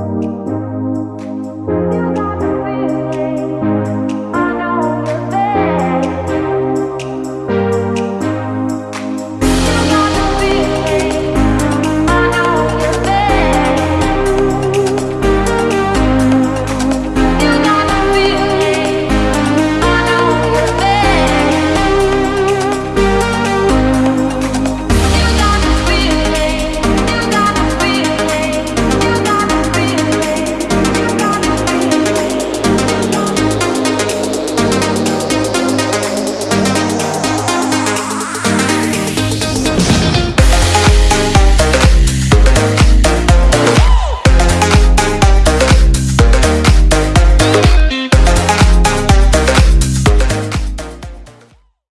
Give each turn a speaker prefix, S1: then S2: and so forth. S1: Música